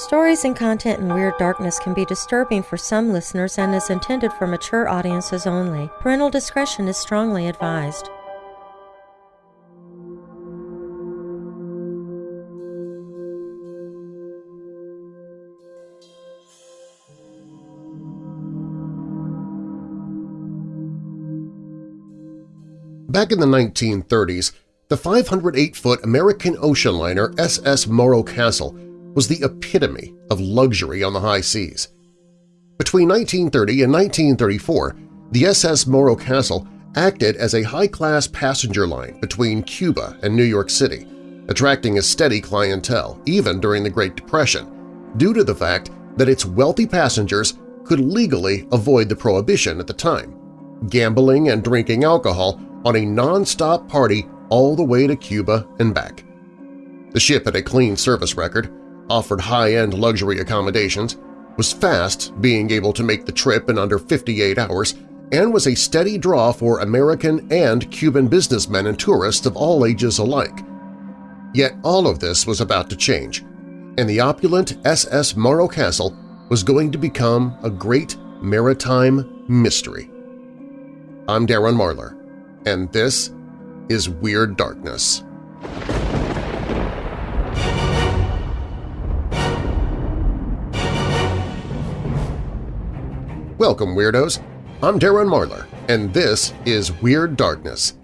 Stories and content in Weird Darkness can be disturbing for some listeners and is intended for mature audiences only. Parental discretion is strongly advised. Back in the 1930s, the 508-foot American ocean liner SS Morro Castle was the epitome of luxury on the high seas. Between 1930 and 1934, the SS Morro Castle acted as a high-class passenger line between Cuba and New York City, attracting a steady clientele even during the Great Depression, due to the fact that its wealthy passengers could legally avoid the prohibition at the time, gambling and drinking alcohol on a non-stop party all the way to Cuba and back. The ship had a clean service record, offered high-end luxury accommodations, was fast, being able to make the trip in under 58 hours, and was a steady draw for American and Cuban businessmen and tourists of all ages alike. Yet all of this was about to change, and the opulent SS Morro Castle was going to become a great maritime mystery. I'm Darren Marlar, and this is Weird Darkness. Welcome, Weirdos! I'm Darren Marlar, and this is Weird Darkness.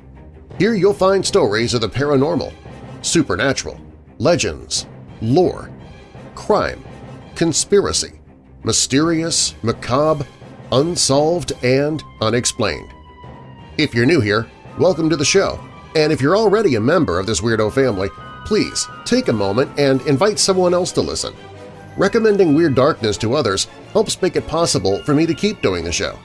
Here you'll find stories of the paranormal, supernatural, legends, lore, crime, conspiracy, mysterious, macabre, unsolved, and unexplained. If you're new here, welcome to the show, and if you're already a member of this weirdo family, please take a moment and invite someone else to listen. Recommending Weird Darkness to others helps make it possible for me to keep doing the show.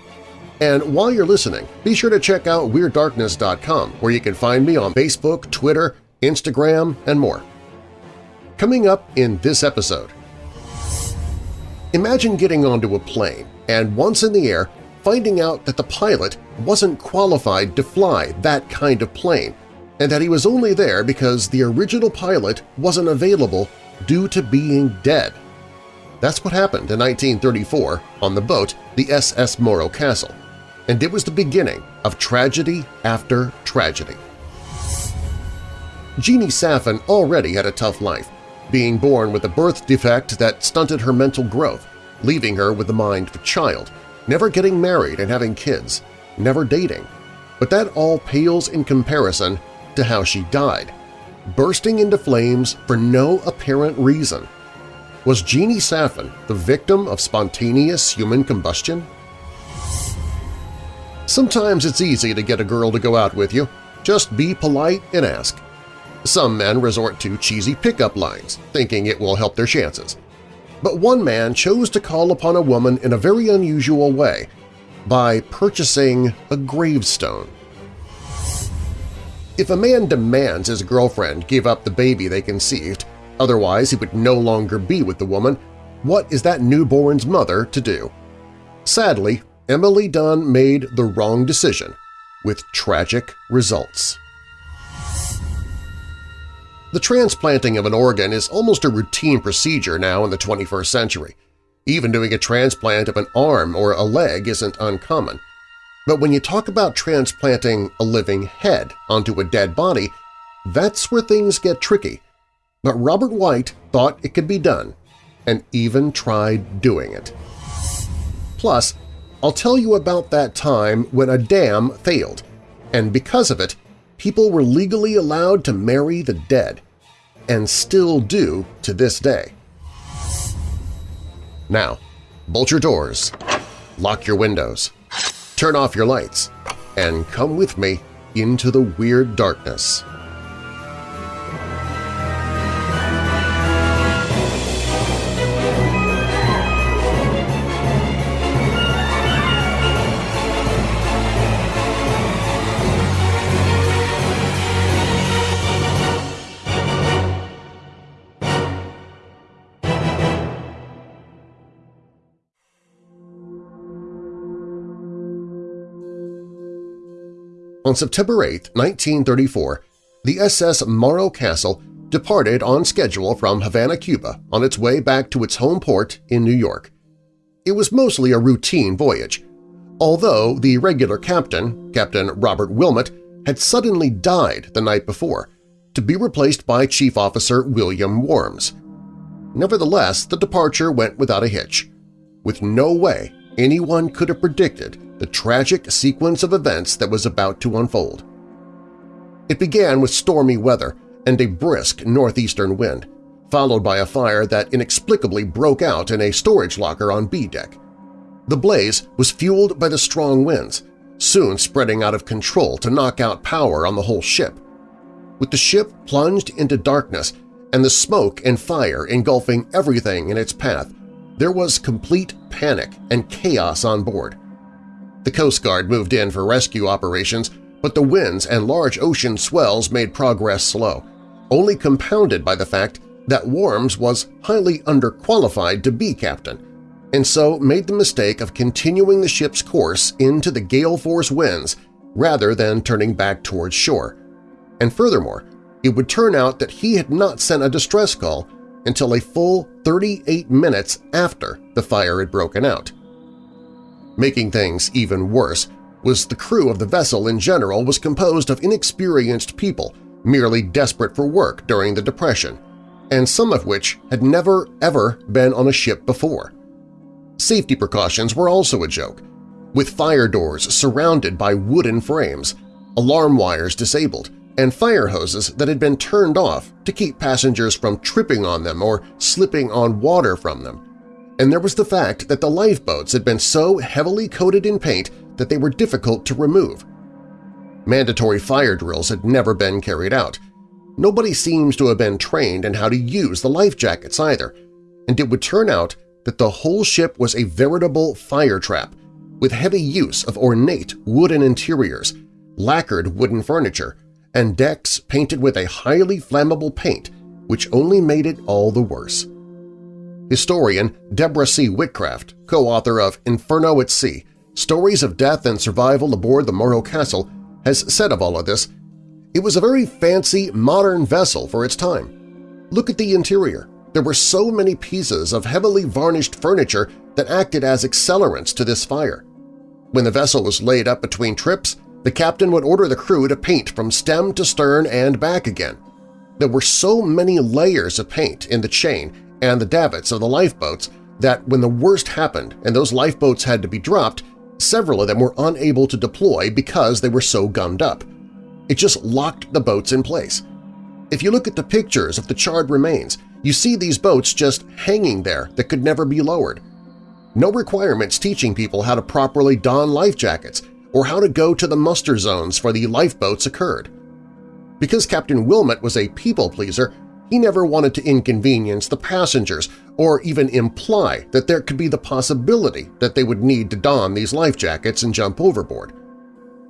And while you're listening, be sure to check out WeirdDarkness.com where you can find me on Facebook, Twitter, Instagram, and more. Coming up in this episode… Imagine getting onto a plane and once in the air finding out that the pilot wasn't qualified to fly that kind of plane and that he was only there because the original pilot wasn't available due to being dead. That's what happened in 1934 on the boat the SS Morro Castle, and it was the beginning of tragedy after tragedy. Jeannie Saffin already had a tough life, being born with a birth defect that stunted her mental growth, leaving her with the mind of a child, never getting married and having kids, never dating. But that all pales in comparison to how she died, bursting into flames for no apparent reason – was Jeannie Saffin the victim of spontaneous human combustion? Sometimes it's easy to get a girl to go out with you. Just be polite and ask. Some men resort to cheesy pickup lines, thinking it will help their chances. But one man chose to call upon a woman in a very unusual way by purchasing a gravestone. If a man demands his girlfriend give up the baby they conceived, Otherwise, he would no longer be with the woman. What is that newborn's mother to do? Sadly, Emily Dunn made the wrong decision, with tragic results. The transplanting of an organ is almost a routine procedure now in the 21st century. Even doing a transplant of an arm or a leg isn't uncommon. But when you talk about transplanting a living head onto a dead body, that's where things get tricky but Robert White thought it could be done and even tried doing it. Plus, I'll tell you about that time when a dam failed, and because of it, people were legally allowed to marry the dead, and still do to this day. Now, bolt your doors, lock your windows, turn off your lights, and come with me into the weird darkness. On September 8, 1934, the SS Morro Castle departed on schedule from Havana, Cuba on its way back to its home port in New York. It was mostly a routine voyage, although the regular captain, Captain Robert Wilmot, had suddenly died the night before, to be replaced by Chief Officer William Worms. Nevertheless, the departure went without a hitch, with no way anyone could have predicted the tragic sequence of events that was about to unfold. It began with stormy weather and a brisk northeastern wind, followed by a fire that inexplicably broke out in a storage locker on B deck. The blaze was fueled by the strong winds, soon spreading out of control to knock out power on the whole ship. With the ship plunged into darkness and the smoke and fire engulfing everything in its path, there was complete panic and chaos on board. The Coast Guard moved in for rescue operations, but the winds and large ocean swells made progress slow, only compounded by the fact that Worms was highly underqualified to be captain, and so made the mistake of continuing the ship's course into the gale force winds rather than turning back towards shore. And furthermore, it would turn out that he had not sent a distress call until a full 38 minutes after the fire had broken out. Making things even worse was the crew of the vessel in general was composed of inexperienced people merely desperate for work during the Depression, and some of which had never ever been on a ship before. Safety precautions were also a joke, with fire doors surrounded by wooden frames, alarm wires disabled, and fire hoses that had been turned off to keep passengers from tripping on them or slipping on water from them. And there was the fact that the lifeboats had been so heavily coated in paint that they were difficult to remove. Mandatory fire drills had never been carried out. Nobody seems to have been trained in how to use the life jackets either, and it would turn out that the whole ship was a veritable fire trap with heavy use of ornate wooden interiors, lacquered wooden furniture, and decks painted with a highly flammable paint which only made it all the worse. Historian Deborah C. Whitcraft, co-author of Inferno at Sea, Stories of Death and Survival Aboard the Morro Castle, has said of all of this, it was a very fancy, modern vessel for its time. Look at the interior. There were so many pieces of heavily varnished furniture that acted as accelerants to this fire. When the vessel was laid up between trips, the captain would order the crew to paint from stem to stern and back again. There were so many layers of paint in the chain and the davits of the lifeboats that when the worst happened and those lifeboats had to be dropped, several of them were unable to deploy because they were so gummed up. It just locked the boats in place. If you look at the pictures of the charred remains, you see these boats just hanging there that could never be lowered. No requirements teaching people how to properly don life jackets or how to go to the muster zones for the lifeboats occurred. Because Captain Wilmot was a people-pleaser, he never wanted to inconvenience the passengers or even imply that there could be the possibility that they would need to don these life jackets and jump overboard.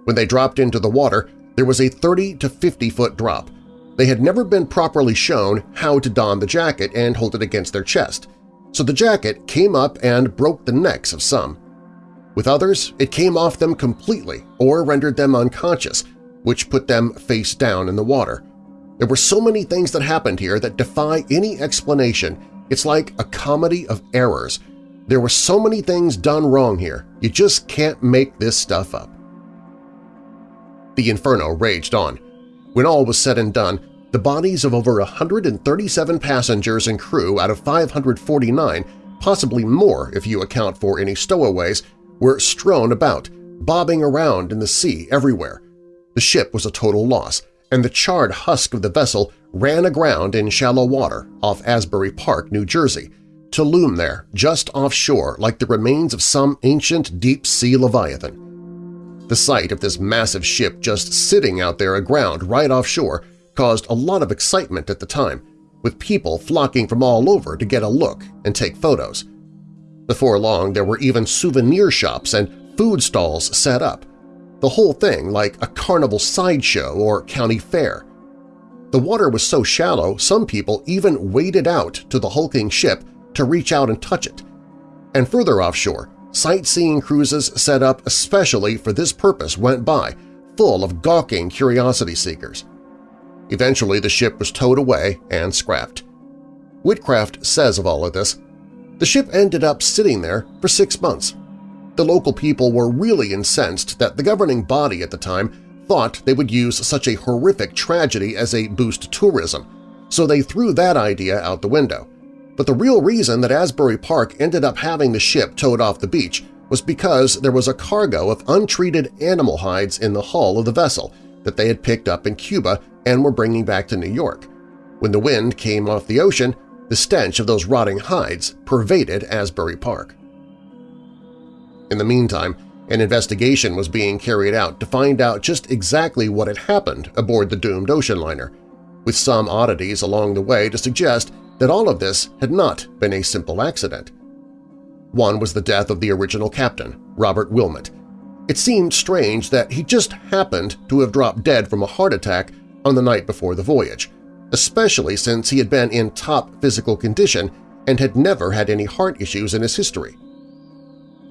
When they dropped into the water, there was a 30 to 50 foot drop. They had never been properly shown how to don the jacket and hold it against their chest, so the jacket came up and broke the necks of some. With others, it came off them completely or rendered them unconscious, which put them face down in the water. There were so many things that happened here that defy any explanation. It's like a comedy of errors. There were so many things done wrong here, you just can't make this stuff up. The inferno raged on. When all was said and done, the bodies of over 137 passengers and crew out of 549, possibly more if you account for any stowaways, were strewn about, bobbing around in the sea everywhere. The ship was a total loss, and the charred husk of the vessel ran aground in shallow water off Asbury Park, New Jersey, to loom there just offshore like the remains of some ancient deep-sea leviathan. The sight of this massive ship just sitting out there aground right offshore caused a lot of excitement at the time, with people flocking from all over to get a look and take photos. Before long, there were even souvenir shops and food stalls set up, the whole thing like a carnival sideshow or county fair. The water was so shallow some people even waded out to the hulking ship to reach out and touch it. And further offshore, sightseeing cruises set up especially for this purpose went by, full of gawking curiosity seekers. Eventually, the ship was towed away and scrapped. Whitcraft says of all of this, the ship ended up sitting there for six months. The local people were really incensed that the governing body at the time thought they would use such a horrific tragedy as a boost to tourism, so they threw that idea out the window. But the real reason that Asbury Park ended up having the ship towed off the beach was because there was a cargo of untreated animal hides in the hull of the vessel that they had picked up in Cuba and were bringing back to New York. When the wind came off the ocean, the stench of those rotting hides pervaded Asbury Park. In the meantime, an investigation was being carried out to find out just exactly what had happened aboard the doomed ocean liner, with some oddities along the way to suggest that all of this had not been a simple accident. One was the death of the original captain, Robert Wilmot. It seemed strange that he just happened to have dropped dead from a heart attack on the night before the voyage, especially since he had been in top physical condition and had never had any heart issues in his history.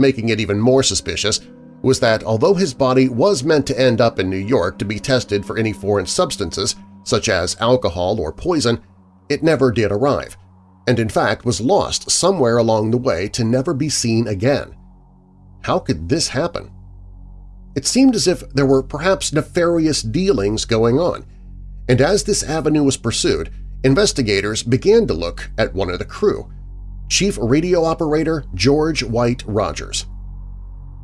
Making it even more suspicious was that although his body was meant to end up in New York to be tested for any foreign substances, such as alcohol or poison, it never did arrive, and in fact was lost somewhere along the way to never be seen again. How could this happen? It seemed as if there were perhaps nefarious dealings going on, and as this avenue was pursued, investigators began to look at one of the crew, Chief Radio Operator George White Rogers.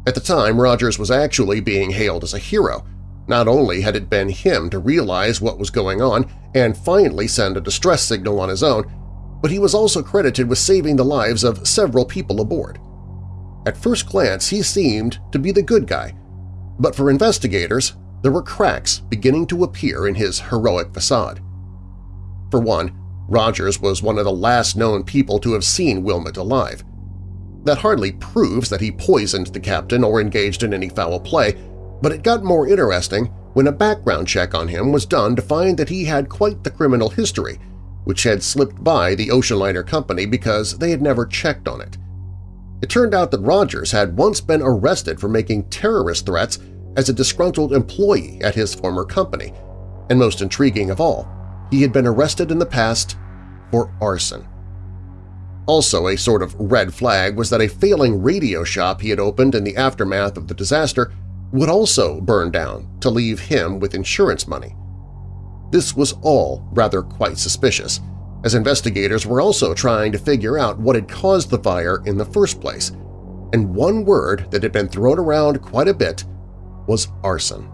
At the time, Rogers was actually being hailed as a hero. Not only had it been him to realize what was going on and finally send a distress signal on his own, but he was also credited with saving the lives of several people aboard. At first glance, he seemed to be the good guy, but for investigators, there were cracks beginning to appear in his heroic facade. For one, Rogers was one of the last known people to have seen Wilmot alive. That hardly proves that he poisoned the captain or engaged in any foul play, but it got more interesting when a background check on him was done to find that he had quite the criminal history, which had slipped by the ocean liner company because they had never checked on it. It turned out that Rogers had once been arrested for making terrorist threats as a disgruntled employee at his former company, and most intriguing of all, he had been arrested in the past for arson. Also a sort of red flag was that a failing radio shop he had opened in the aftermath of the disaster would also burn down to leave him with insurance money. This was all rather quite suspicious, as investigators were also trying to figure out what had caused the fire in the first place, and one word that had been thrown around quite a bit was arson.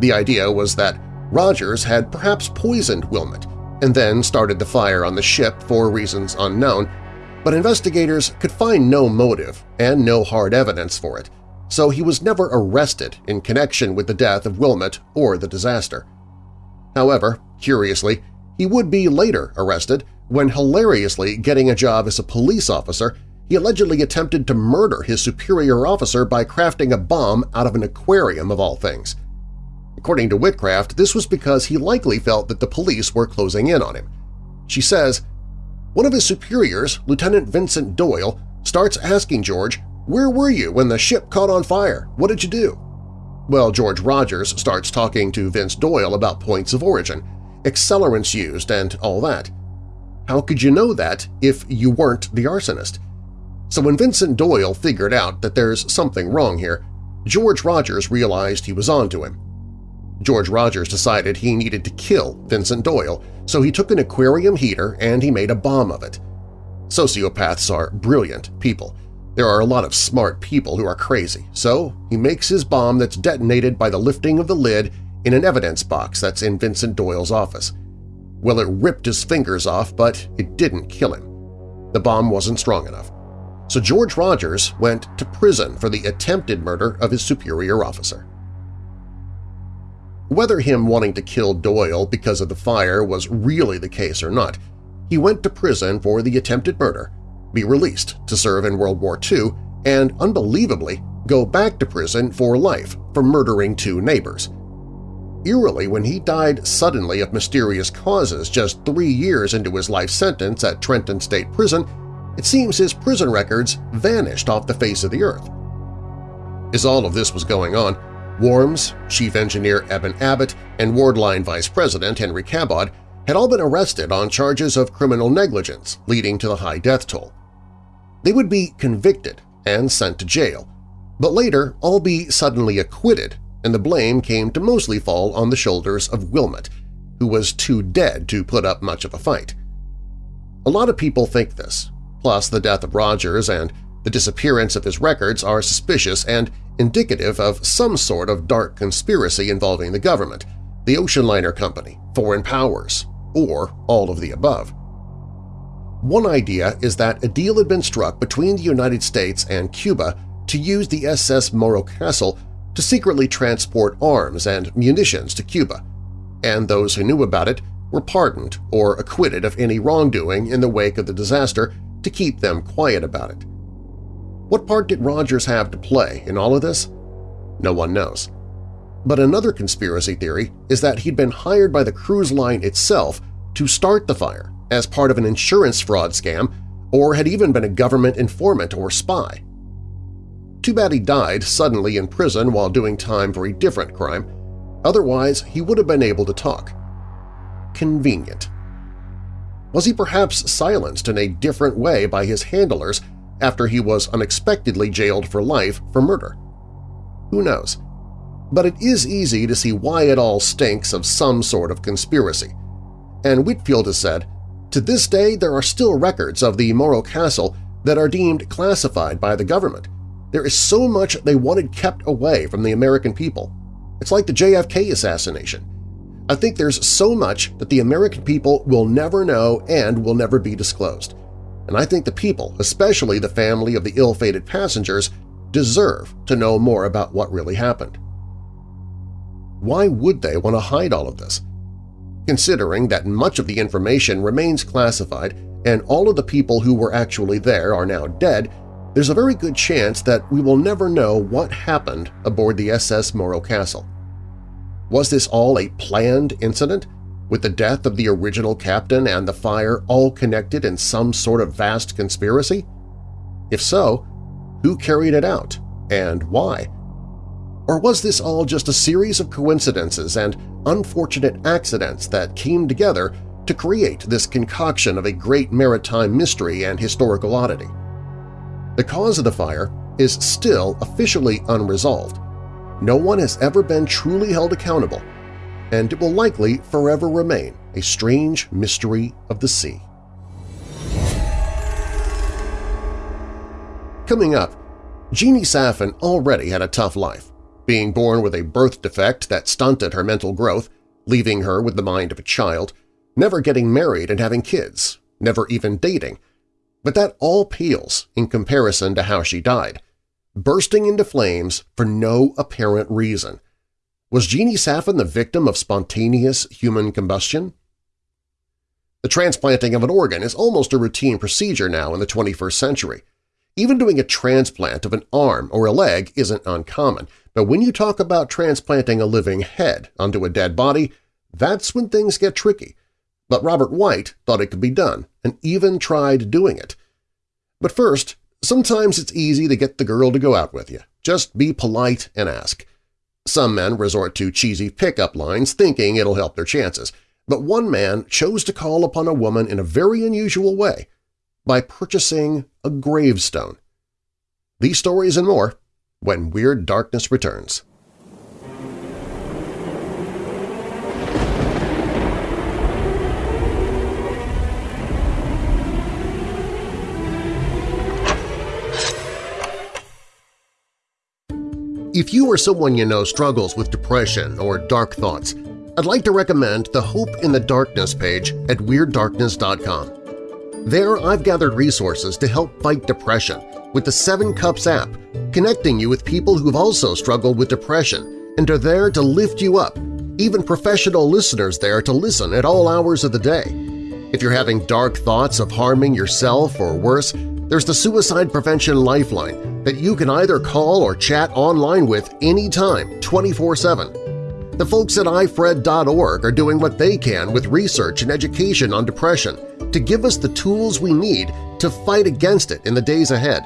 The idea was that Rogers had perhaps poisoned Wilmot and then started the fire on the ship for reasons unknown, but investigators could find no motive and no hard evidence for it, so he was never arrested in connection with the death of Wilmot or the disaster. However, curiously, he would be later arrested when hilariously getting a job as a police officer he allegedly attempted to murder his superior officer by crafting a bomb out of an aquarium of all things. According to Whitcraft, this was because he likely felt that the police were closing in on him. She says, One of his superiors, Lieutenant Vincent Doyle, starts asking George, where were you when the ship caught on fire? What did you do? Well, George Rogers starts talking to Vince Doyle about points of origin, accelerants used, and all that. How could you know that if you weren't the arsonist? So when Vincent Doyle figured out that there's something wrong here, George Rogers realized he was onto him. George Rogers decided he needed to kill Vincent Doyle, so he took an aquarium heater and he made a bomb of it. Sociopaths are brilliant people. There are a lot of smart people who are crazy, so he makes his bomb that's detonated by the lifting of the lid in an evidence box that's in Vincent Doyle's office. Well, it ripped his fingers off, but it didn't kill him. The bomb wasn't strong enough. So George Rogers went to prison for the attempted murder of his superior officer. Whether him wanting to kill Doyle because of the fire was really the case or not, he went to prison for the attempted murder, be released to serve in World War II, and, unbelievably, go back to prison for life for murdering two neighbors. Eerily, when he died suddenly of mysterious causes just three years into his life sentence at Trenton State Prison, it seems his prison records vanished off the face of the earth. As all of this was going on, Worms, Chief Engineer Eben Abbott, and Wardline Vice President Henry Cabot had all been arrested on charges of criminal negligence leading to the high death toll. They would be convicted and sent to jail, but later all be suddenly acquitted and the blame came to mostly fall on the shoulders of Wilmot, who was too dead to put up much of a fight. A lot of people think this, plus the death of Rogers and the disappearance of his records are suspicious and indicative of some sort of dark conspiracy involving the government, the ocean liner company, foreign powers, or all of the above. One idea is that a deal had been struck between the United States and Cuba to use the SS Morro Castle to secretly transport arms and munitions to Cuba, and those who knew about it were pardoned or acquitted of any wrongdoing in the wake of the disaster to keep them quiet about it. What part did Rogers have to play in all of this? No one knows. But another conspiracy theory is that he'd been hired by the cruise line itself to start the fire as part of an insurance fraud scam or had even been a government informant or spy. Too bad he died suddenly in prison while doing time for a different crime, otherwise he would have been able to talk. Convenient. Was he perhaps silenced in a different way by his handlers after he was unexpectedly jailed for life for murder? Who knows? But it is easy to see why it all stinks of some sort of conspiracy. And Whitfield has said, to this day there are still records of the Morro Castle that are deemed classified by the government. There is so much they wanted kept away from the American people. It's like the JFK assassination. I think there's so much that the American people will never know and will never be disclosed. And I think the people, especially the family of the ill-fated passengers, deserve to know more about what really happened. Why would they want to hide all of this? Considering that much of the information remains classified and all of the people who were actually there are now dead, there's a very good chance that we will never know what happened aboard the SS Morro Castle. Was this all a planned incident, with the death of the original captain and the fire all connected in some sort of vast conspiracy? If so, who carried it out, and why? Or was this all just a series of coincidences and unfortunate accidents that came together to create this concoction of a great maritime mystery and historical oddity? The cause of the fire is still officially unresolved. No one has ever been truly held accountable, and it will likely forever remain a strange mystery of the sea. Coming up, Jeannie Saffin already had a tough life, being born with a birth defect that stunted her mental growth, leaving her with the mind of a child, never getting married and having kids, never even dating, but that all pales in comparison to how she died, bursting into flames for no apparent reason. Was Jeannie Saffin the victim of spontaneous human combustion? The transplanting of an organ is almost a routine procedure now in the 21st century. Even doing a transplant of an arm or a leg isn't uncommon, but when you talk about transplanting a living head onto a dead body, that's when things get tricky but Robert White thought it could be done and even tried doing it. But first, sometimes it's easy to get the girl to go out with you. Just be polite and ask. Some men resort to cheesy pickup lines thinking it'll help their chances, but one man chose to call upon a woman in a very unusual way by purchasing a gravestone. These stories and more when Weird Darkness returns. If you or someone you know struggles with depression or dark thoughts, I'd like to recommend the Hope in the Darkness page at WeirdDarkness.com. There I've gathered resources to help fight depression with the Seven Cups app, connecting you with people who've also struggled with depression and are there to lift you up, even professional listeners there to listen at all hours of the day. If you're having dark thoughts of harming yourself or worse, there's the Suicide Prevention Lifeline that you can either call or chat online with anytime, 24-7. The folks at ifred.org are doing what they can with research and education on depression to give us the tools we need to fight against it in the days ahead.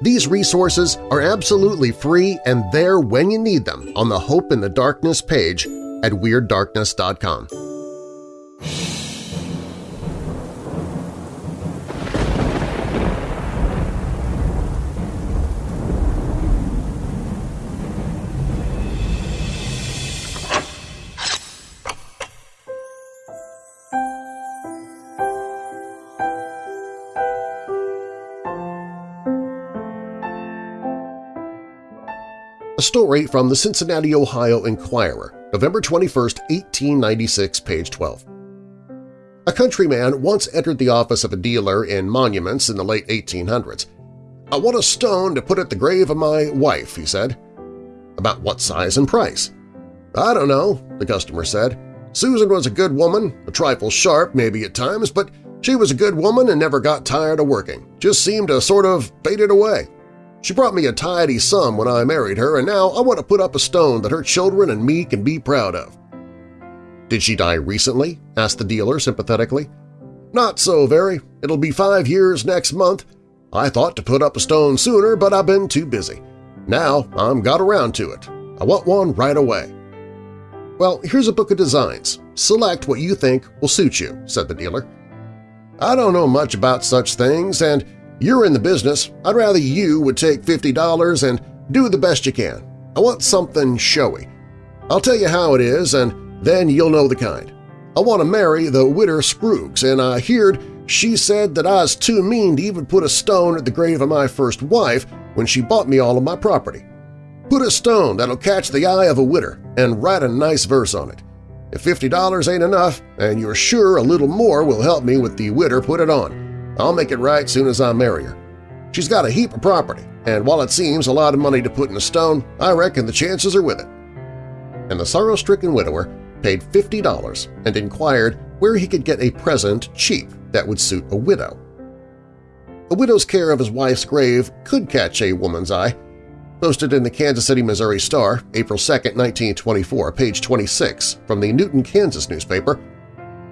These resources are absolutely free and there when you need them on the Hope in the Darkness page at WeirdDarkness.com. story from the Cincinnati, Ohio Inquirer, November 21, 1896, page 12. A countryman once entered the office of a dealer in monuments in the late 1800s. I want a stone to put at the grave of my wife, he said. About what size and price? I don't know, the customer said. Susan was a good woman, a trifle sharp maybe at times, but she was a good woman and never got tired of working, just seemed to sort of faded away. She brought me a tidy sum when I married her, and now I want to put up a stone that her children and me can be proud of. Did she die recently? asked the dealer sympathetically. Not so very. It'll be five years next month. I thought to put up a stone sooner, but I've been too busy. Now I'm got around to it. I want one right away. Well, here's a book of designs. Select what you think will suit you, said the dealer. I don't know much about such things, and you're in the business. I'd rather you would take $50 and do the best you can. I want something showy. I'll tell you how it is, and then you'll know the kind. I want to marry the widder Sproogs, and I heard she said that I was too mean to even put a stone at the grave of my first wife when she bought me all of my property. Put a stone that'll catch the eye of a widder and write a nice verse on it. If $50 ain't enough, and you're sure a little more will help me with the widder, put it on. I'll make it right soon as I marry her. She's got a heap of property, and while it seems a lot of money to put in a stone, I reckon the chances are with it. And the sorrow-stricken widower paid $50 and inquired where he could get a present cheap that would suit a widow. A widow's care of his wife's grave could catch a woman's eye. Posted in the Kansas City, Missouri Star, April 2, 1924, page 26, from the Newton, Kansas newspaper,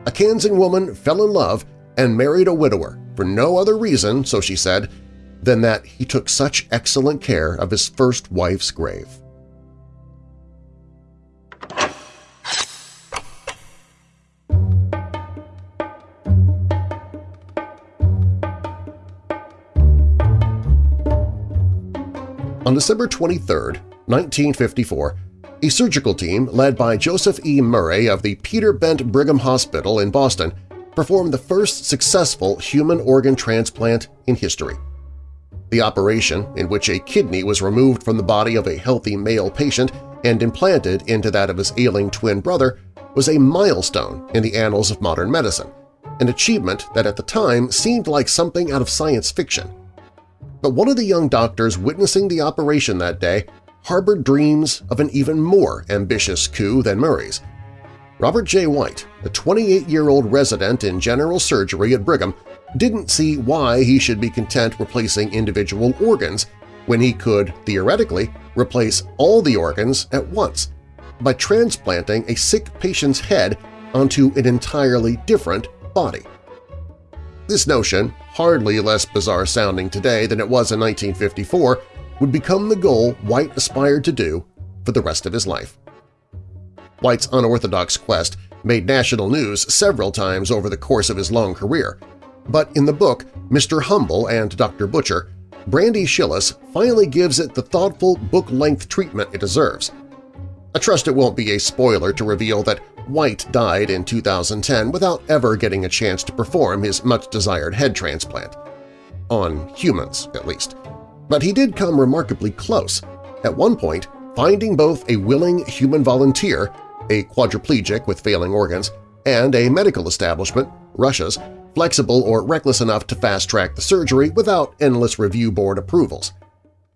a Kansan woman fell in love and married a widower for no other reason, so she said, than that he took such excellent care of his first wife's grave. On December 23, 1954, a surgical team led by Joseph E. Murray of the Peter Bent Brigham Hospital in Boston performed the first successful human organ transplant in history. The operation, in which a kidney was removed from the body of a healthy male patient and implanted into that of his ailing twin brother, was a milestone in the annals of modern medicine, an achievement that at the time seemed like something out of science fiction. But one of the young doctors witnessing the operation that day harbored dreams of an even more ambitious coup than Murray's, Robert J. White, a 28-year-old resident in general surgery at Brigham, didn't see why he should be content replacing individual organs when he could, theoretically, replace all the organs at once by transplanting a sick patient's head onto an entirely different body. This notion, hardly less bizarre sounding today than it was in 1954, would become the goal White aspired to do for the rest of his life. White's unorthodox quest made national news several times over the course of his long career, but in the book Mr. Humble and Dr. Butcher, Brandy Schillace finally gives it the thoughtful book-length treatment it deserves. I trust it won't be a spoiler to reveal that White died in 2010 without ever getting a chance to perform his much-desired head transplant. On humans, at least. But he did come remarkably close, at one point finding both a willing human volunteer a quadriplegic with failing organs, and a medical establishment, Russia's, flexible or reckless enough to fast-track the surgery without endless review board approvals.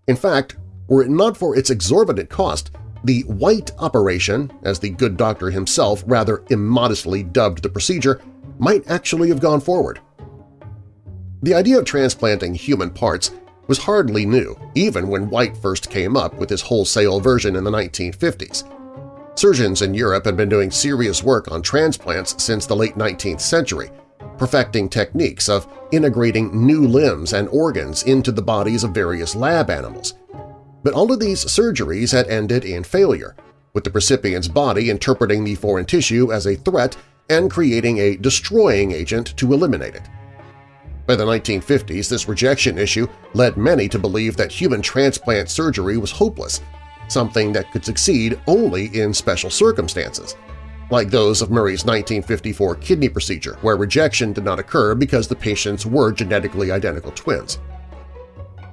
In fact, were it not for its exorbitant cost, the White Operation, as the good doctor himself rather immodestly dubbed the procedure, might actually have gone forward. The idea of transplanting human parts was hardly new, even when White first came up with his wholesale version in the 1950s. Surgeons in Europe had been doing serious work on transplants since the late 19th century, perfecting techniques of integrating new limbs and organs into the bodies of various lab animals. But all of these surgeries had ended in failure, with the recipient's body interpreting the foreign tissue as a threat and creating a destroying agent to eliminate it. By the 1950s, this rejection issue led many to believe that human transplant surgery was hopeless, something that could succeed only in special circumstances, like those of Murray's 1954 kidney procedure, where rejection did not occur because the patients were genetically identical twins.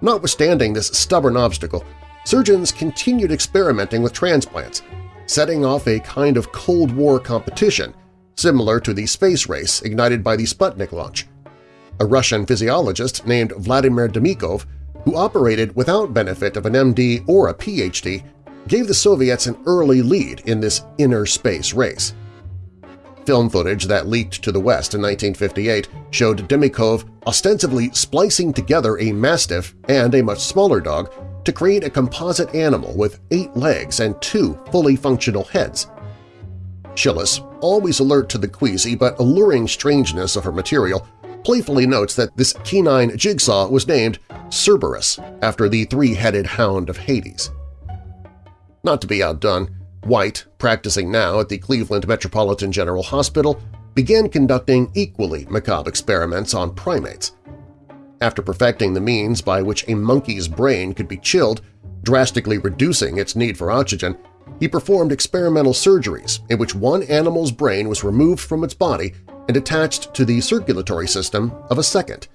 Notwithstanding this stubborn obstacle, surgeons continued experimenting with transplants, setting off a kind of Cold War competition similar to the space race ignited by the Sputnik launch. A Russian physiologist named Vladimir Demikhov, who operated without benefit of an MD or a PhD, gave the Soviets an early lead in this inner space race. Film footage that leaked to the West in 1958 showed Demikhov ostensibly splicing together a mastiff and a much smaller dog to create a composite animal with eight legs and two fully functional heads. Schillace, always alert to the queasy but alluring strangeness of her material, playfully notes that this canine jigsaw was named Cerberus after the three-headed hound of Hades. Not to be outdone, White, practicing now at the Cleveland Metropolitan General Hospital, began conducting equally macabre experiments on primates. After perfecting the means by which a monkey's brain could be chilled, drastically reducing its need for oxygen, he performed experimental surgeries in which one animal's brain was removed from its body and attached to the circulatory system of a second.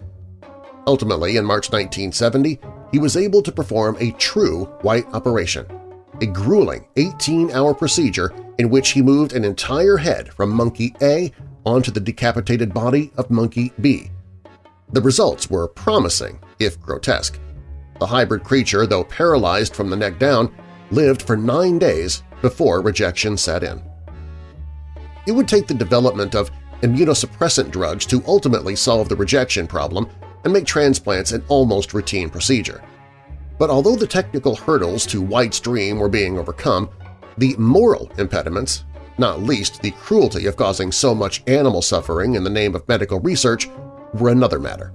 Ultimately, in March 1970, he was able to perform a true white operation, a grueling 18-hour procedure in which he moved an entire head from monkey A onto the decapitated body of monkey B. The results were promising, if grotesque. The hybrid creature, though paralyzed from the neck down, lived for nine days before rejection set in. It would take the development of immunosuppressant drugs to ultimately solve the rejection problem and make transplants an almost routine procedure. But although the technical hurdles to White's dream were being overcome, the moral impediments, not least the cruelty of causing so much animal suffering in the name of medical research, were another matter.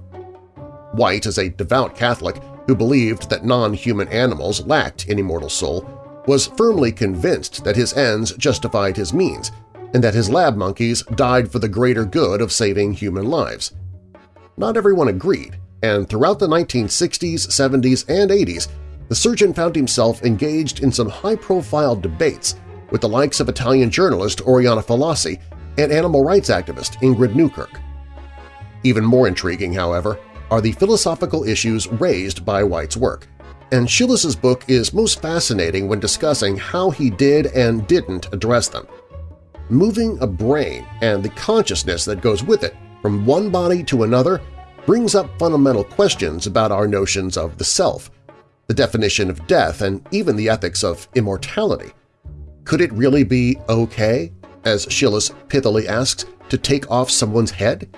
White, as a devout Catholic, who believed that non-human animals lacked any mortal soul, was firmly convinced that his ends justified his means and that his lab monkeys died for the greater good of saving human lives. Not everyone agreed, and throughout the 1960s, 70s, and 80s, the surgeon found himself engaged in some high-profile debates with the likes of Italian journalist Oriana Fallaci and animal rights activist Ingrid Newkirk. Even more intriguing, however, are the philosophical issues raised by White's work, and Schillace's book is most fascinating when discussing how he did and didn't address them. Moving a brain and the consciousness that goes with it from one body to another brings up fundamental questions about our notions of the self, the definition of death, and even the ethics of immortality. Could it really be okay, as Schillace pithily asks, to take off someone's head?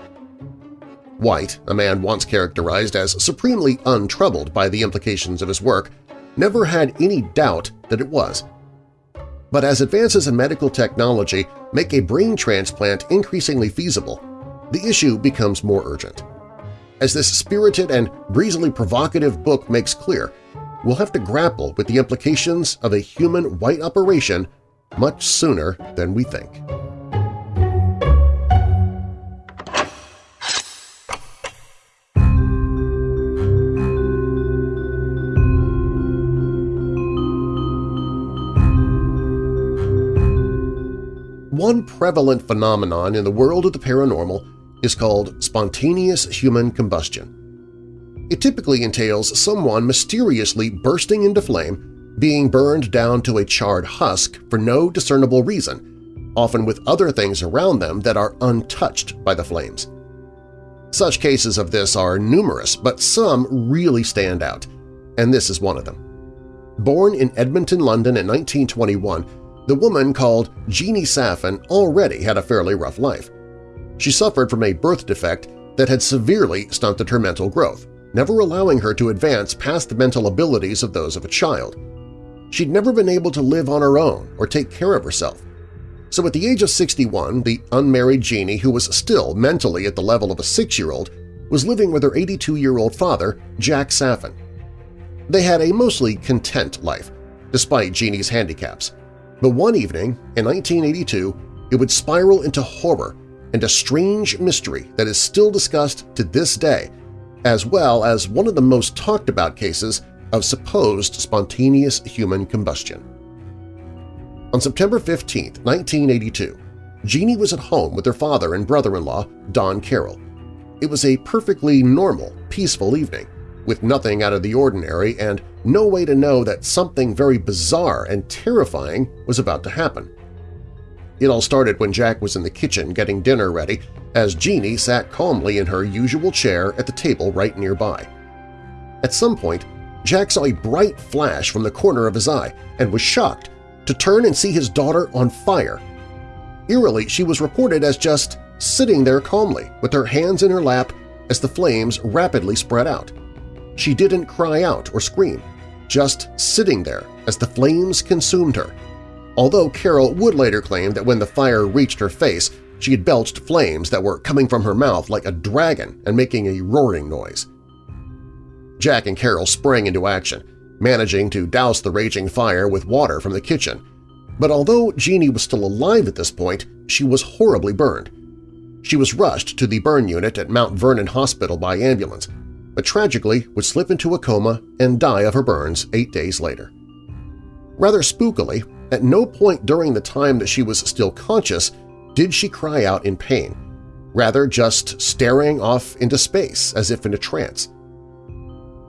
White, a man once characterized as supremely untroubled by the implications of his work, never had any doubt that it was. But as advances in medical technology make a brain transplant increasingly feasible, the issue becomes more urgent. As this spirited and breezily provocative book makes clear, we'll have to grapple with the implications of a human white operation much sooner than we think. One prevalent phenomenon in the world of the paranormal is called spontaneous human combustion. It typically entails someone mysteriously bursting into flame, being burned down to a charred husk for no discernible reason, often with other things around them that are untouched by the flames. Such cases of this are numerous, but some really stand out, and this is one of them. Born in Edmonton, London in 1921, the woman called Jeannie Saffin already had a fairly rough life. She suffered from a birth defect that had severely stunted her mental growth, never allowing her to advance past the mental abilities of those of a child. She'd never been able to live on her own or take care of herself. So at the age of 61, the unmarried Jeannie, who was still mentally at the level of a six-year-old, was living with her 82-year-old father, Jack Saffin. They had a mostly content life, despite Jeannie's handicaps. But one evening, in 1982, it would spiral into horror and a strange mystery that is still discussed to this day, as well as one of the most talked about cases of supposed spontaneous human combustion. On September 15, 1982, Jeannie was at home with her father and brother-in-law, Don Carroll. It was a perfectly normal, peaceful evening, with nothing out of the ordinary and no way to know that something very bizarre and terrifying was about to happen. It all started when Jack was in the kitchen getting dinner ready as Jeannie sat calmly in her usual chair at the table right nearby. At some point, Jack saw a bright flash from the corner of his eye and was shocked to turn and see his daughter on fire. Eerily, she was reported as just sitting there calmly with her hands in her lap as the flames rapidly spread out. She didn't cry out or scream, just sitting there as the flames consumed her although Carol would later claim that when the fire reached her face, she had belched flames that were coming from her mouth like a dragon and making a roaring noise. Jack and Carol sprang into action, managing to douse the raging fire with water from the kitchen. But although Jeannie was still alive at this point, she was horribly burned. She was rushed to the burn unit at Mount Vernon Hospital by ambulance, but tragically would slip into a coma and die of her burns eight days later. Rather spookily, at no point during the time that she was still conscious did she cry out in pain, rather just staring off into space as if in a trance.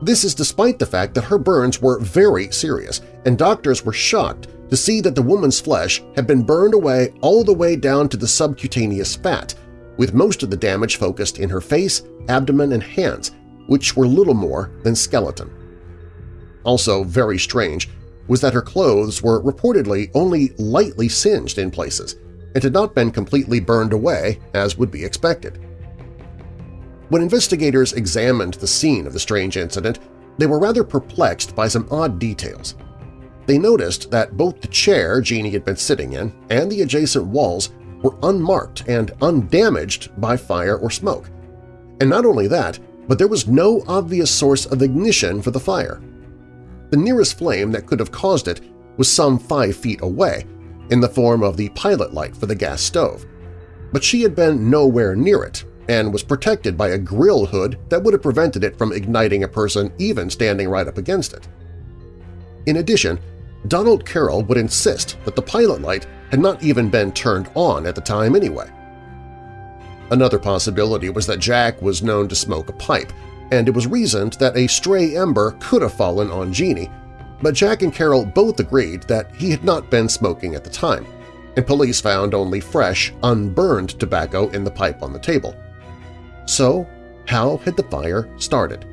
This is despite the fact that her burns were very serious, and doctors were shocked to see that the woman's flesh had been burned away all the way down to the subcutaneous fat, with most of the damage focused in her face, abdomen, and hands, which were little more than skeleton. Also very strange was that her clothes were reportedly only lightly singed in places and had not been completely burned away as would be expected. When investigators examined the scene of the strange incident, they were rather perplexed by some odd details. They noticed that both the chair Jeannie had been sitting in and the adjacent walls were unmarked and undamaged by fire or smoke. And not only that, but there was no obvious source of ignition for the fire. The nearest flame that could have caused it was some five feet away, in the form of the pilot light for the gas stove. But she had been nowhere near it and was protected by a grill hood that would have prevented it from igniting a person even standing right up against it. In addition, Donald Carroll would insist that the pilot light had not even been turned on at the time anyway. Another possibility was that Jack was known to smoke a pipe, and it was reasoned that a stray ember could have fallen on Jeannie, but Jack and Carol both agreed that he had not been smoking at the time, and police found only fresh, unburned tobacco in the pipe on the table. So how had the fire started?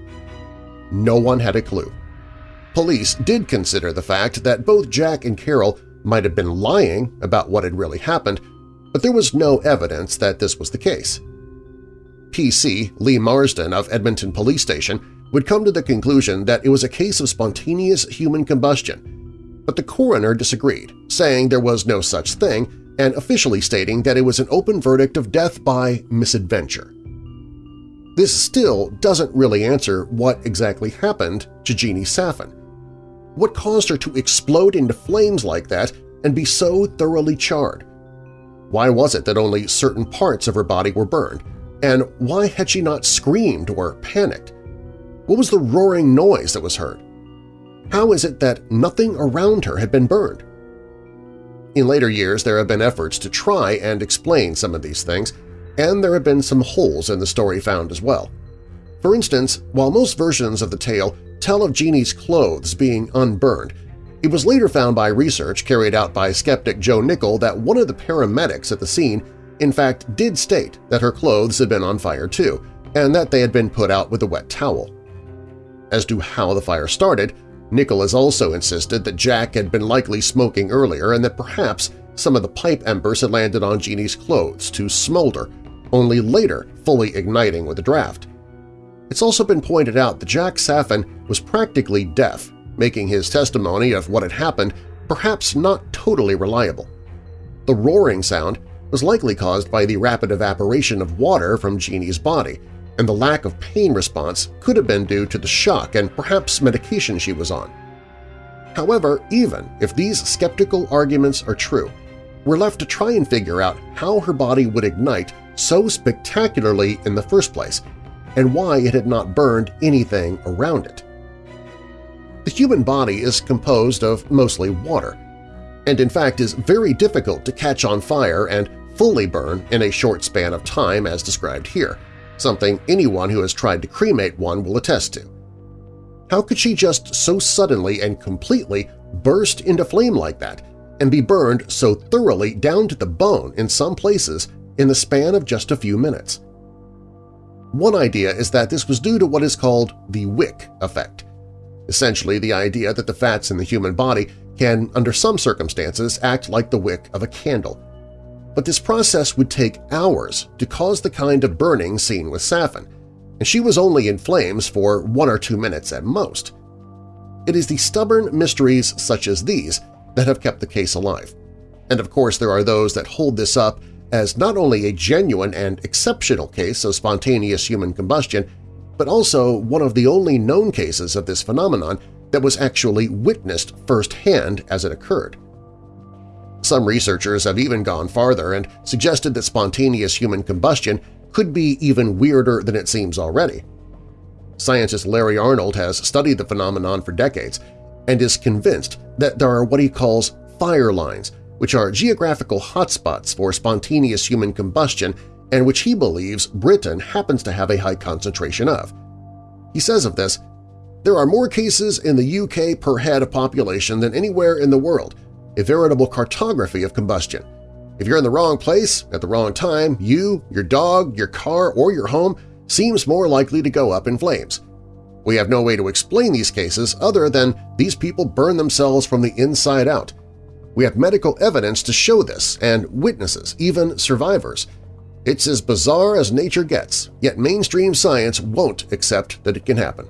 No one had a clue. Police did consider the fact that both Jack and Carol might have been lying about what had really happened, but there was no evidence that this was the case. PC Lee Marsden of Edmonton Police Station would come to the conclusion that it was a case of spontaneous human combustion, but the coroner disagreed, saying there was no such thing and officially stating that it was an open verdict of death by misadventure. This still doesn't really answer what exactly happened to Jeannie Saffin. What caused her to explode into flames like that and be so thoroughly charred? Why was it that only certain parts of her body were burned, and why had she not screamed or panicked? What was the roaring noise that was heard? How is it that nothing around her had been burned? In later years, there have been efforts to try and explain some of these things, and there have been some holes in the story found as well. For instance, while most versions of the tale tell of Jeannie's clothes being unburned, it was later found by research carried out by skeptic Joe Nickell that one of the paramedics at the scene in fact did state that her clothes had been on fire too, and that they had been put out with a wet towel. As to how the fire started, Nickell Nicholas also insisted that Jack had been likely smoking earlier and that perhaps some of the pipe embers had landed on Jeannie's clothes to smolder, only later fully igniting with a draft. It's also been pointed out that Jack Saffin was practically deaf, making his testimony of what had happened perhaps not totally reliable. The roaring sound was likely caused by the rapid evaporation of water from Jeannie's body, and the lack of pain response could have been due to the shock and perhaps medication she was on. However, even if these skeptical arguments are true, we're left to try and figure out how her body would ignite so spectacularly in the first place and why it had not burned anything around it. The human body is composed of mostly water, and in fact is very difficult to catch on fire and fully burn in a short span of time as described here, something anyone who has tried to cremate one will attest to. How could she just so suddenly and completely burst into flame like that and be burned so thoroughly down to the bone in some places in the span of just a few minutes? One idea is that this was due to what is called the wick effect, essentially the idea that the fats in the human body can, under some circumstances, act like the wick of a candle. But this process would take hours to cause the kind of burning seen with Saffin, and she was only in flames for one or two minutes at most. It is the stubborn mysteries such as these that have kept the case alive. And of course there are those that hold this up as not only a genuine and exceptional case of spontaneous human combustion, but also one of the only known cases of this phenomenon that was actually witnessed firsthand as it occurred. Some researchers have even gone farther and suggested that spontaneous human combustion could be even weirder than it seems already. Scientist Larry Arnold has studied the phenomenon for decades and is convinced that there are what he calls fire lines, which are geographical hotspots for spontaneous human combustion and which he believes Britain happens to have a high concentration of. He says of this, there are more cases in the UK per head of population than anywhere in the world, a veritable cartography of combustion. If you're in the wrong place at the wrong time, you, your dog, your car, or your home seems more likely to go up in flames. We have no way to explain these cases other than these people burn themselves from the inside out. We have medical evidence to show this and witnesses, even survivors. It's as bizarre as nature gets, yet mainstream science won't accept that it can happen.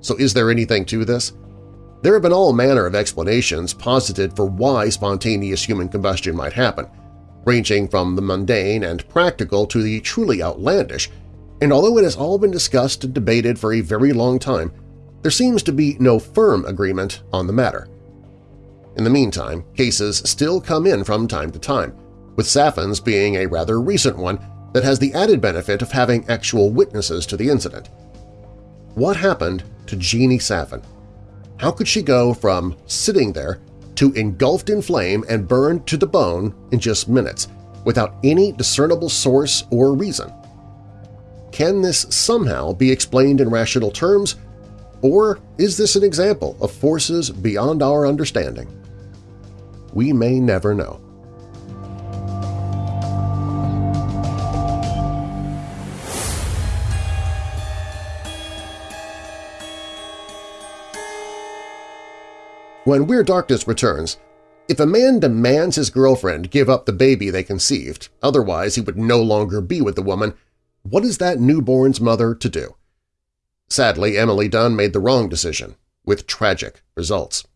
So is there anything to this? There have been all manner of explanations posited for why spontaneous human combustion might happen, ranging from the mundane and practical to the truly outlandish, and although it has all been discussed and debated for a very long time, there seems to be no firm agreement on the matter. In the meantime, cases still come in from time to time, with Saffin's being a rather recent one that has the added benefit of having actual witnesses to the incident. What happened to Jeannie Safin? How could she go from sitting there to engulfed in flame and burned to the bone in just minutes without any discernible source or reason? Can this somehow be explained in rational terms, or is this an example of forces beyond our understanding? We may never know. When Weird Darkness returns, if a man demands his girlfriend give up the baby they conceived, otherwise he would no longer be with the woman, what is that newborn's mother to do? Sadly, Emily Dunn made the wrong decision, with tragic results.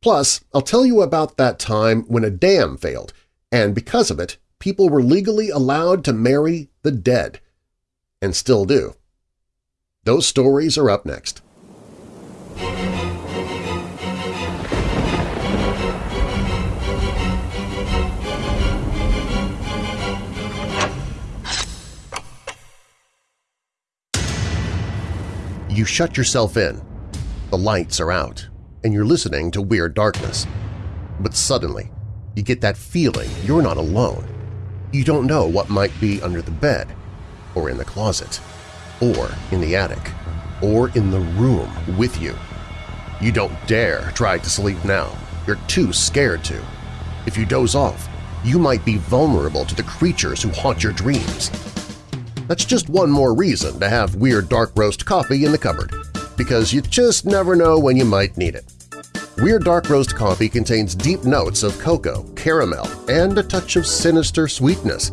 Plus, I'll tell you about that time when a dam failed, and because of it, people were legally allowed to marry the dead, and still do. Those stories are up next. You shut yourself in. The lights are out, and you're listening to Weird Darkness. But suddenly, you get that feeling you're not alone. You don't know what might be under the bed, or in the closet, or in the attic, or in the room with you. You don't dare try to sleep now. You're too scared to. If you doze off, you might be vulnerable to the creatures who haunt your dreams. That's just one more reason to have Weird Dark Roast coffee in the cupboard, because you just never know when you might need it. Weird Dark Roast coffee contains deep notes of cocoa, caramel, and a touch of sinister sweetness.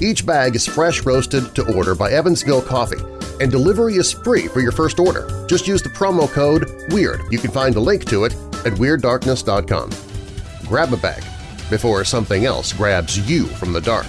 Each bag is fresh roasted to order by Evansville Coffee, and delivery is free for your first order. Just use the promo code WEIRD. You can find a link to it at WeirdDarkness.com. Grab a bag before something else grabs you from the dark.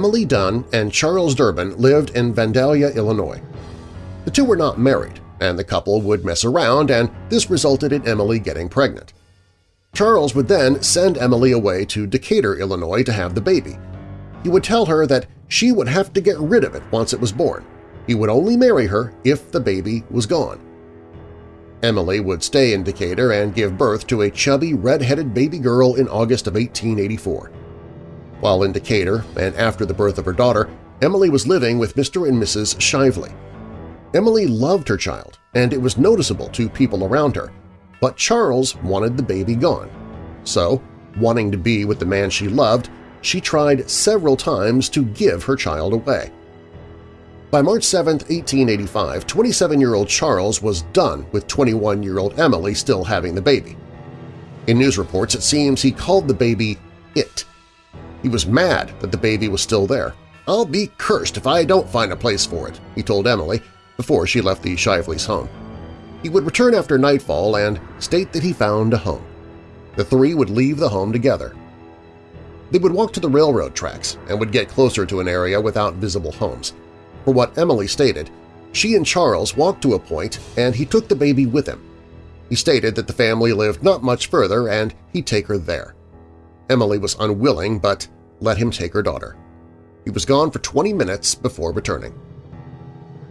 Emily Dunn and Charles Durbin lived in Vandalia, Illinois. The two were not married, and the couple would mess around, and this resulted in Emily getting pregnant. Charles would then send Emily away to Decatur, Illinois to have the baby. He would tell her that she would have to get rid of it once it was born. He would only marry her if the baby was gone. Emily would stay in Decatur and give birth to a chubby, red-headed baby girl in August of 1884. While in Decatur and after the birth of her daughter, Emily was living with Mr. and Mrs. Shively. Emily loved her child, and it was noticeable to people around her, but Charles wanted the baby gone. So, wanting to be with the man she loved, she tried several times to give her child away. By March 7, 1885, 27-year-old Charles was done with 21-year-old Emily still having the baby. In news reports, it seems he called the baby It, he was mad that the baby was still there. I'll be cursed if I don't find a place for it, he told Emily before she left the Shively's home. He would return after nightfall and state that he found a home. The three would leave the home together. They would walk to the railroad tracks and would get closer to an area without visible homes. For what Emily stated, she and Charles walked to a point and he took the baby with him. He stated that the family lived not much further and he'd take her there. Emily was unwilling but let him take her daughter. He was gone for 20 minutes before returning.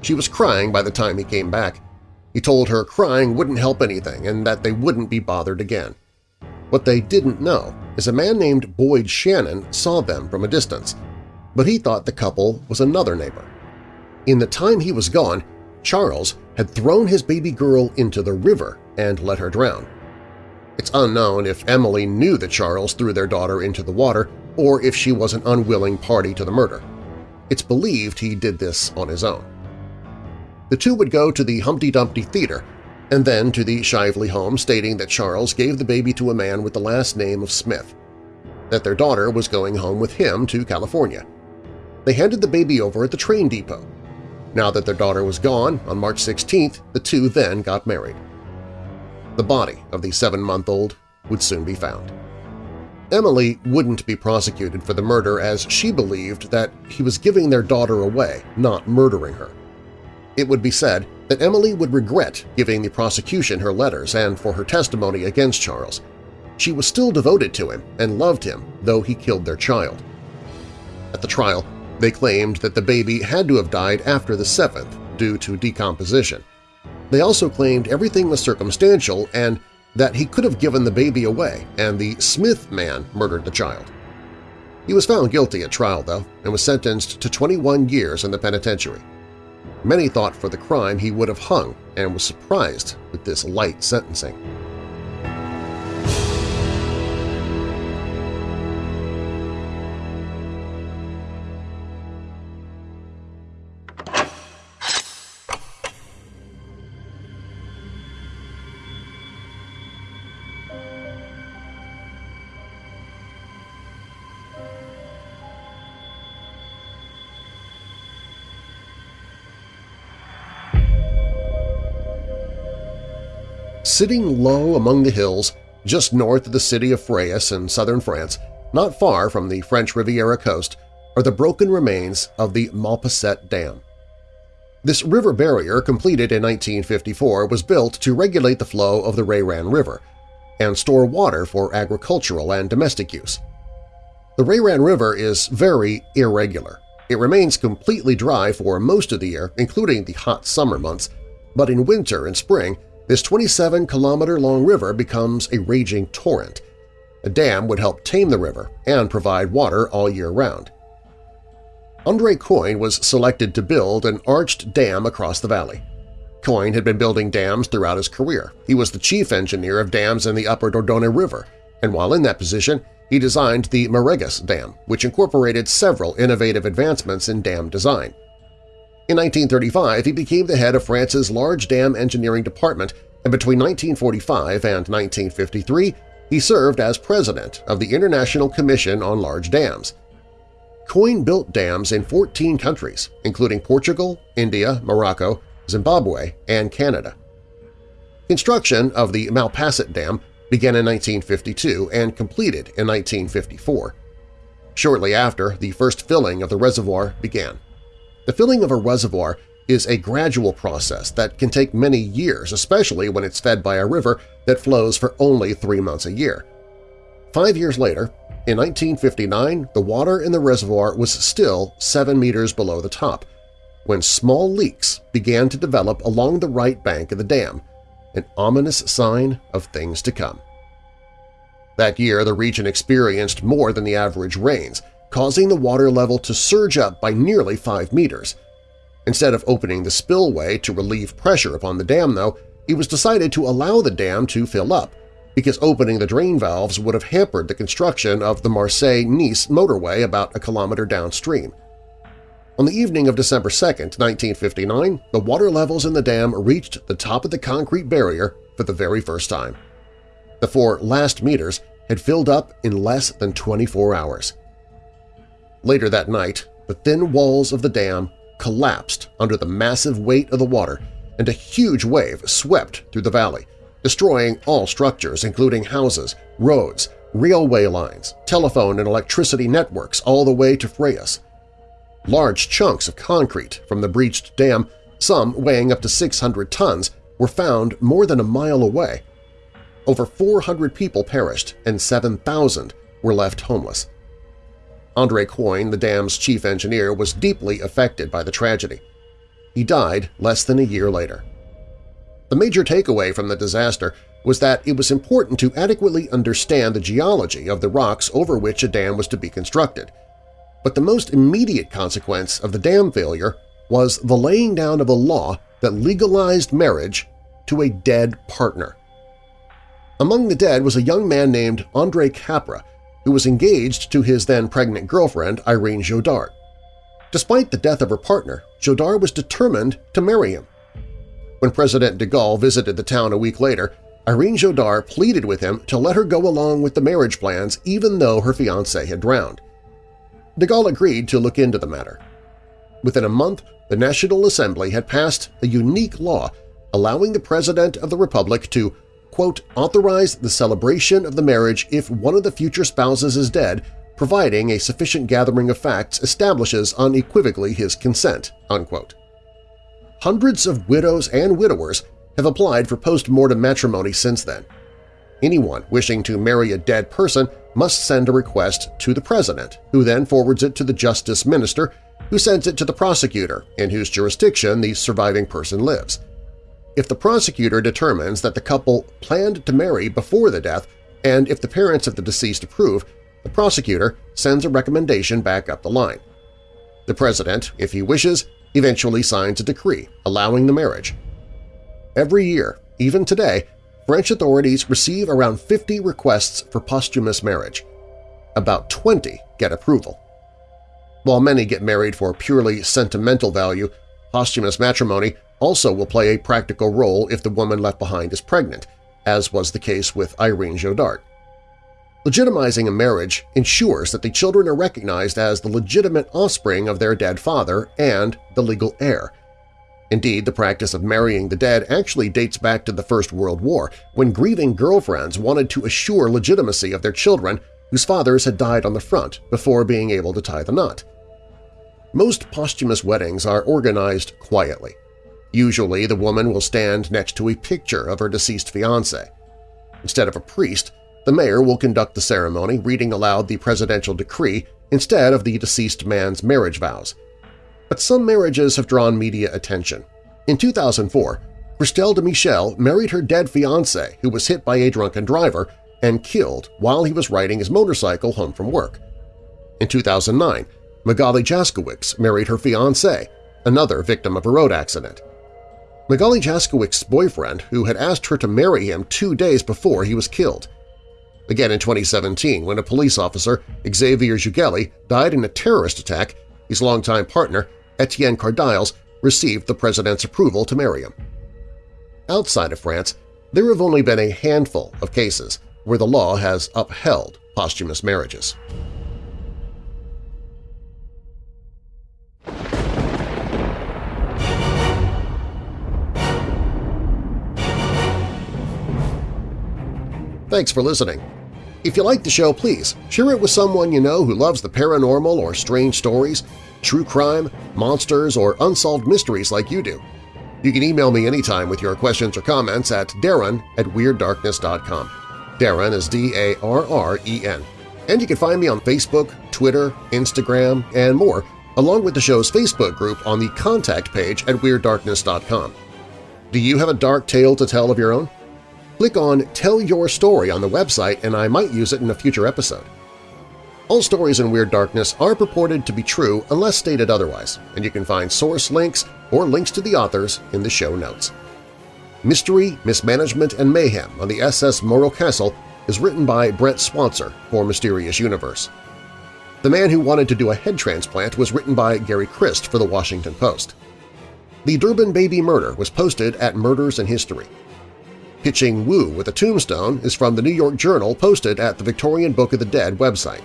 She was crying by the time he came back. He told her crying wouldn't help anything and that they wouldn't be bothered again. What they didn't know is a man named Boyd Shannon saw them from a distance, but he thought the couple was another neighbor. In the time he was gone, Charles had thrown his baby girl into the river and let her drown. It's unknown if Emily knew that Charles threw their daughter into the water or if she was an unwilling party to the murder. It's believed he did this on his own. The two would go to the Humpty Dumpty Theater and then to the Shively home stating that Charles gave the baby to a man with the last name of Smith, that their daughter was going home with him to California. They handed the baby over at the train depot. Now that their daughter was gone, on March 16th, the two then got married. The body of the seven-month-old would soon be found. Emily wouldn't be prosecuted for the murder as she believed that he was giving their daughter away, not murdering her. It would be said that Emily would regret giving the prosecution her letters and for her testimony against Charles. She was still devoted to him and loved him, though he killed their child. At the trial, they claimed that the baby had to have died after the seventh due to decomposition, they also claimed everything was circumstantial and that he could have given the baby away and the Smith man murdered the child. He was found guilty at trial, though, and was sentenced to 21 years in the penitentiary. Many thought for the crime he would have hung and was surprised with this light sentencing. Sitting low among the hills just north of the city of Fréjus in southern France, not far from the French Riviera coast, are the broken remains of the Malpasset Dam. This river barrier, completed in 1954, was built to regulate the flow of the Reyran River and store water for agricultural and domestic use. The Reyran River is very irregular. It remains completely dry for most of the year, including the hot summer months, but in winter and spring this 27-kilometer-long river becomes a raging torrent. A dam would help tame the river and provide water all year round. Andre Coyne was selected to build an arched dam across the valley. Coyne had been building dams throughout his career. He was the chief engineer of dams in the upper Dordogne River, and while in that position, he designed the Marèges Dam, which incorporated several innovative advancements in dam design. In 1935, he became the head of France's large dam engineering department, and between 1945 and 1953 he served as president of the International Commission on Large Dams. Coyne built dams in 14 countries, including Portugal, India, Morocco, Zimbabwe, and Canada. Construction of the Malpasset Dam began in 1952 and completed in 1954. Shortly after, the first filling of the reservoir began. The filling of a reservoir is a gradual process that can take many years, especially when it's fed by a river that flows for only three months a year. Five years later, in 1959, the water in the reservoir was still 7 meters below the top, when small leaks began to develop along the right bank of the dam, an ominous sign of things to come. That year, the region experienced more than the average rains, causing the water level to surge up by nearly 5 meters. Instead of opening the spillway to relieve pressure upon the dam, though, it was decided to allow the dam to fill up, because opening the drain valves would have hampered the construction of the Marseille-Nice motorway about a kilometer downstream. On the evening of December 2, 1959, the water levels in the dam reached the top of the concrete barrier for the very first time. The four last meters had filled up in less than 24 hours. Later that night, the thin walls of the dam collapsed under the massive weight of the water and a huge wave swept through the valley, destroying all structures including houses, roads, railway lines, telephone and electricity networks all the way to Piraeus. Large chunks of concrete from the breached dam, some weighing up to 600 tons, were found more than a mile away. Over 400 people perished and 7,000 were left homeless. Andre Coyne, the dam's chief engineer, was deeply affected by the tragedy. He died less than a year later. The major takeaway from the disaster was that it was important to adequately understand the geology of the rocks over which a dam was to be constructed – but the most immediate consequence of the dam failure was the laying down of a law that legalized marriage to a dead partner. Among the dead was a young man named André Capra, who was engaged to his then pregnant girlfriend Irene Jodard. Despite the death of her partner, Jodard was determined to marry him. When President de Gaulle visited the town a week later, Irene Jodard pleaded with him to let her go along with the marriage plans even though her fiancé had drowned. De Gaulle agreed to look into the matter. Within a month, the National Assembly had passed a unique law allowing the President of the Republic to quote, authorize the celebration of the marriage if one of the future spouses is dead, providing a sufficient gathering of facts establishes unequivocally his consent." Unquote. Hundreds of widows and widowers have applied for post-mortem matrimony since then. Anyone wishing to marry a dead person must send a request to the President, who then forwards it to the Justice Minister, who sends it to the prosecutor, in whose jurisdiction the surviving person lives. If the prosecutor determines that the couple planned to marry before the death, and if the parents of the deceased approve, the prosecutor sends a recommendation back up the line. The President, if he wishes, eventually signs a decree allowing the marriage. Every year, even today, French authorities receive around 50 requests for posthumous marriage. About 20 get approval. While many get married for purely sentimental value, posthumous matrimony also will play a practical role if the woman left behind is pregnant, as was the case with Irene Jodard. Legitimizing a marriage ensures that the children are recognized as the legitimate offspring of their dead father and the legal heir, Indeed, the practice of marrying the dead actually dates back to the First World War, when grieving girlfriends wanted to assure legitimacy of their children whose fathers had died on the front before being able to tie the knot. Most posthumous weddings are organized quietly. Usually the woman will stand next to a picture of her deceased fiancé. Instead of a priest, the mayor will conduct the ceremony reading aloud the presidential decree instead of the deceased man's marriage vows – but some marriages have drawn media attention. In 2004, Christelle de Michel married her dead fiancé who was hit by a drunken driver and killed while he was riding his motorcycle home from work. In 2009, Magali Jaskowicz married her fiancé, another victim of a road accident. Magali Jaskowicz's boyfriend, who had asked her to marry him two days before he was killed. Again in 2017, when a police officer, Xavier Jugelé, died in a terrorist attack, his longtime partner Etienne Cardiles received the president's approval to marry him. Outside of France, there have only been a handful of cases where the law has upheld posthumous marriages. Thanks for listening. If you like the show, please share it with someone you know who loves the paranormal or strange stories, true crime, monsters, or unsolved mysteries like you do. You can email me anytime with your questions or comments at darren at WeirdDarkness.com. Darren is D-A-R-R-E-N. And you can find me on Facebook, Twitter, Instagram, and more, along with the show's Facebook group on the contact page at WeirdDarkness.com. Do you have a dark tale to tell of your own? Click on Tell Your Story on the website and I might use it in a future episode. All stories in Weird Darkness are purported to be true unless stated otherwise, and you can find source links or links to the authors in the show notes. Mystery, Mismanagement, and Mayhem on the SS Morro Castle is written by Brent Swancer for Mysterious Universe. The Man Who Wanted to Do a Head Transplant was written by Gary Christ for The Washington Post. The Durbin Baby Murder was posted at Murders in History. Pitching Woo with a Tombstone is from the New York Journal posted at the Victorian Book of the Dead website.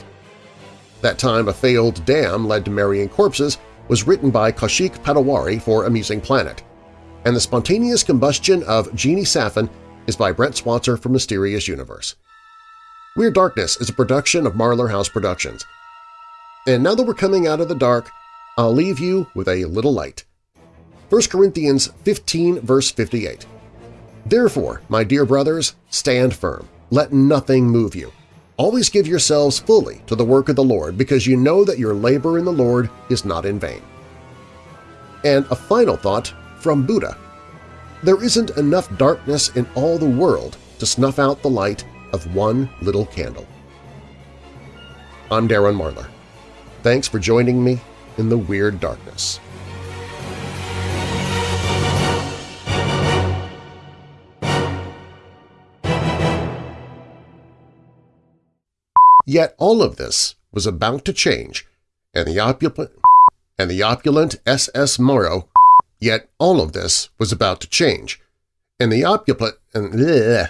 That Time a Failed Dam Led to Marrying Corpses was written by Kaushik Patowary for Amusing Planet, and The Spontaneous Combustion of Jeannie Saffin is by Brent Swancer for Mysterious Universe. Weird Darkness is a production of Marlar House Productions. And now that we're coming out of the dark, I'll leave you with a little light. 1 Corinthians 15 verse 58 Therefore, my dear brothers, stand firm. Let nothing move you. Always give yourselves fully to the work of the Lord because you know that your labor in the Lord is not in vain. And a final thought from Buddha. There isn't enough darkness in all the world to snuff out the light of one little candle. I'm Darren Marlar. Thanks for joining me in the Weird Darkness. Yet all of this was about to change, and the opulent, and the opulent S.S. Morro, yet all of this was about to change, and the opulent, and bleh,